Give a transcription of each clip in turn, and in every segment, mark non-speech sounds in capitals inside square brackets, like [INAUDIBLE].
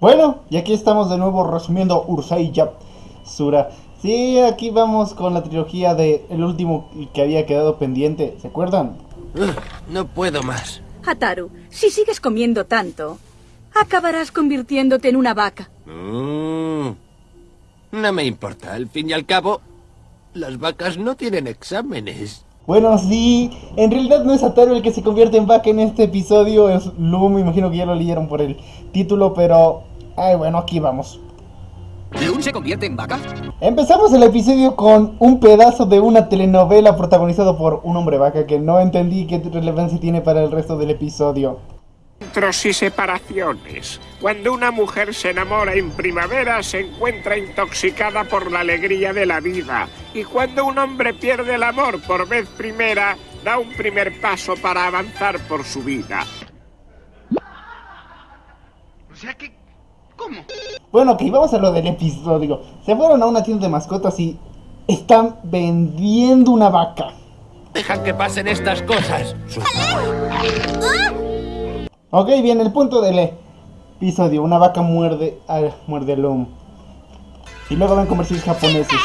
Bueno, y aquí estamos de nuevo resumiendo Ursai Sura. Sí, aquí vamos con la trilogía de el último que había quedado pendiente, ¿se acuerdan? no puedo más. Hataru, si sigues comiendo tanto, acabarás convirtiéndote en una vaca. Mm. no me importa, al fin y al cabo, las vacas no tienen exámenes. Bueno, sí, en realidad no es Ataru el que se convierte en vaca en este episodio, es Lu, me imagino que ya lo leyeron por el título, pero Ay, bueno, aquí vamos. ¿Lun se convierte en vaca? Empezamos el episodio con un pedazo de una telenovela protagonizado por un hombre vaca que no entendí qué relevancia tiene para el resto del episodio. Encuentros y separaciones. Cuando una mujer se enamora en primavera se encuentra intoxicada por la alegría de la vida. Y cuando un hombre pierde el amor por vez primera, da un primer paso para avanzar por su vida. O sea que ¿Cómo? Bueno, ok, vamos a lo del episodio. Se fueron a una tienda de mascotas y están vendiendo una vaca. Deja que pasen estas cosas. Ok, bien, el punto del episodio. Una vaca muerde, al muerde al lomo. Y luego ven comerciales japoneses.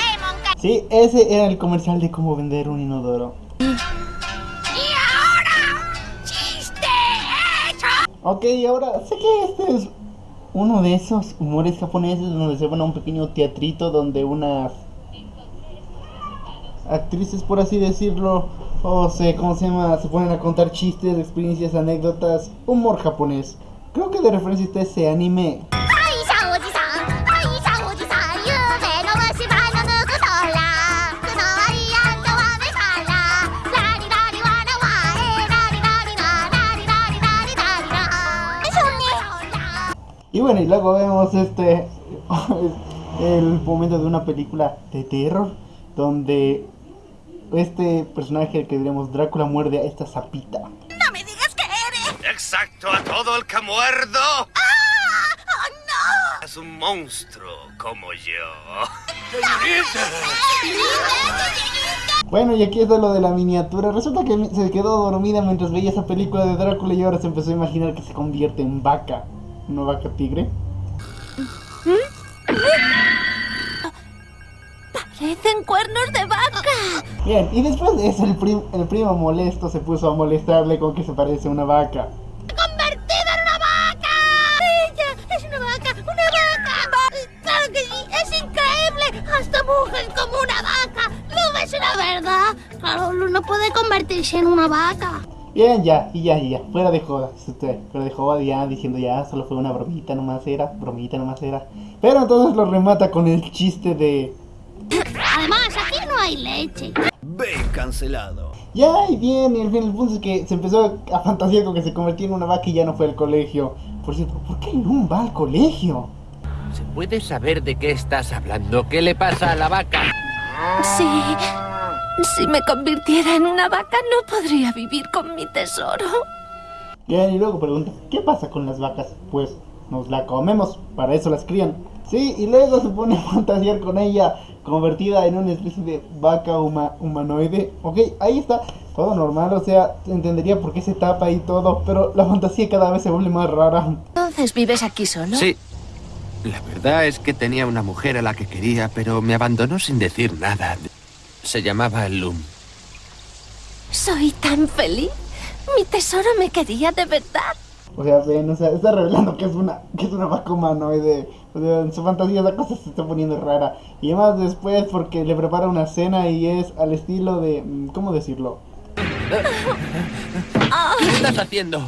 Sí, ese era el comercial de cómo vender un inodoro. Y ahora, chiste hecho. Ok, ahora sé que este es uno de esos humores japoneses donde se van a un pequeño teatrito donde unas actrices, por así decirlo, o sé cómo se llama, se ponen a contar chistes, experiencias, anécdotas, humor japonés. Creo que de referencia está ese anime. Y bueno, y luego vemos este [LAUGHS] el momento de una película de terror donde este personaje que diremos Drácula muerde a esta sapita. ¡No me digas que eres! ¡Exacto a todo el que muerdo! ¡Ah! ¡Oh, no! Es un monstruo como yo. Bueno, y aquí está lo de la miniatura. Resulta que se quedó dormida mientras veía esa película de Drácula y ahora se empezó a imaginar que se convierte en vaca una vaca tigre. Parecen cuernos de vaca. Bien, y después de eso el, el primo molesto se puso a molestarle con que se parece a una vaca. ¡Convertida en una vaca! ¡Ella es una vaca! ¡Una vaca! ¡Claro que sí! ¡Es increíble! ¡Hasta mujer como una vaca! ¡No es una verdad! Claro, no puede convertirse en una vaca. Bien, ya, y ya, y ya, fuera de joda, usted, fuera de joda ya, diciendo ya, solo fue una bromita nomás era, bromita nomás era. Pero entonces lo remata con el chiste de... Además, aquí no hay leche. Ve cancelado. Ya, y bien, y el, el punto es que se empezó a fantasear con que se convirtió en una vaca y ya no fue al colegio. Por cierto, ¿por qué no va al colegio? ¿Se puede saber de qué estás hablando? ¿Qué le pasa a la vaca? Sí, si me convirtiera en una vaca no podría vivir con mi tesoro. Bien, y luego pregunta, ¿qué pasa con las vacas? Pues nos la comemos, para eso las crían. Sí, y luego se pone a fantasear con ella, convertida en una especie de vaca humanoide. Ok, ahí está, todo normal, o sea, entendería por qué se tapa y todo, pero la fantasía cada vez se vuelve más rara. Entonces, ¿vives aquí solo? Sí. La verdad es que tenía una mujer a la que quería, pero me abandonó sin decir nada. Se llamaba Loom. Soy tan feliz. Mi tesoro me quería de verdad. O sea, ven, o sea, está revelando que es una, que es una vaca humanoide. O sea, en su fantasía la cosa se está poniendo rara. Y además después porque le prepara una cena y es al estilo de... Mm, ¿Cómo decirlo? ¿Qué estás haciendo?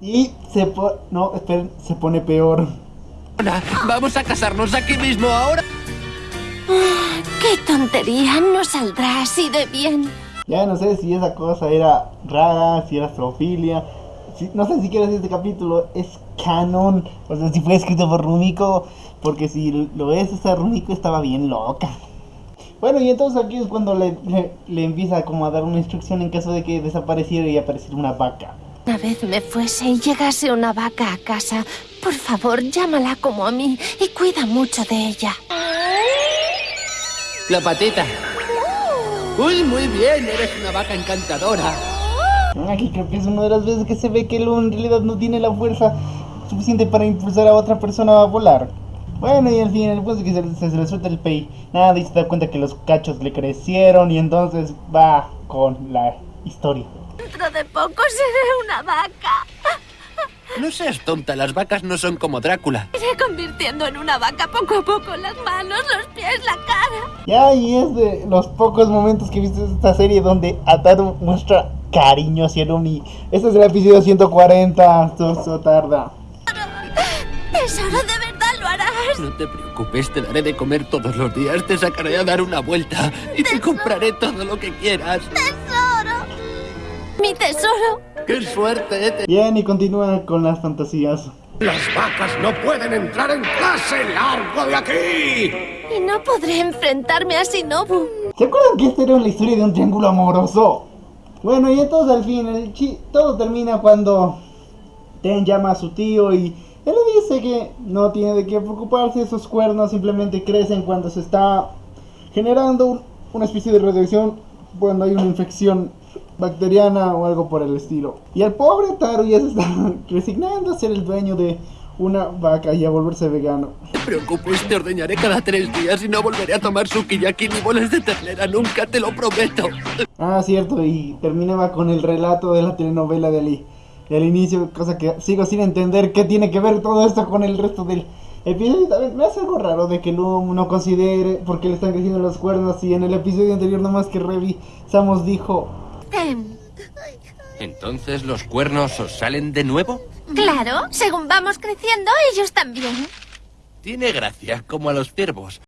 Y se pone... No, esperen, se pone peor. Vamos a casarnos aquí mismo ahora. ¡Qué tontería! No saldrá así de bien. Ya no sé si esa cosa era rara, si era astrofilia. no sé si quieres este capítulo es canon. O sea, si fue escrito por Rumiko. Porque si lo es, esa Rumiko estaba bien loca. Bueno, y entonces aquí es cuando le, le, empieza como a dar una instrucción en caso de que desapareciera y apareciera una vaca. Una vez me fuese y llegase una vaca a casa, por favor llámala como a mí y cuida mucho de ella. La patita. Uy, muy bien, eres una vaca encantadora. Aquí creo que es una de las veces que se ve que Lu en realidad no tiene la fuerza suficiente para impulsar a otra persona a volar. Bueno, y al fin, después de que se, se, se le suelta el pay, nada, y se da cuenta que los cachos le crecieron y entonces va con la historia. Dentro de poco seré una vaca. No seas tonta, las vacas no son como Drácula. Iré convirtiendo en una vaca poco a poco las manos, los pies, la cara. Ya, y es de los pocos momentos que viste esta serie donde Ataru muestra cariño hacia Lumi. Este es el episodio 140, eso tarda. Tesoro, ¿de verdad lo harás? No te preocupes, te daré de comer todos los días, te sacaré a dar una vuelta y te compraré todo lo que quieras. ¡Tesoro! ¡Mi tesoro! ¡Qué suerte! Te... Bien, y continúa con las fantasías. Las vacas no pueden entrar en clase. ¡Largo de aquí! Y no podré enfrentarme a Shinobu. ¿Se acuerdan que esta era la historia de un triángulo amoroso? Bueno, y entonces al fin, el chi todo termina cuando Ten llama a su tío y él le dice que no tiene de qué preocuparse, esos cuernos simplemente crecen cuando se está generando un- una especie de radiación, cuando hay una infección bacteriana o algo por el estilo. Y el pobre Taru ya se está [LAUGHS] resignando a ser el dueño de una vaca y a volverse vegano. No te preocupes, te ordeñaré cada tres días y no volveré a tomar sukiyaki ni bolas de ternera nunca, te lo prometo. [LAUGHS] Ah, cierto, y terminaba con el relato de la telenovela del, del inicio, cosa que sigo sin entender qué tiene que ver todo esto con el resto del episodio. También me hace algo raro de que Loom no considere por qué le están creciendo los cuernos y en el episodio anterior nomás que revisamos dijo... Em, ¿Entonces los cuernos os salen de nuevo? claro, según vamos creciendo, ellos también. Tiene gracia, como a los ciervos.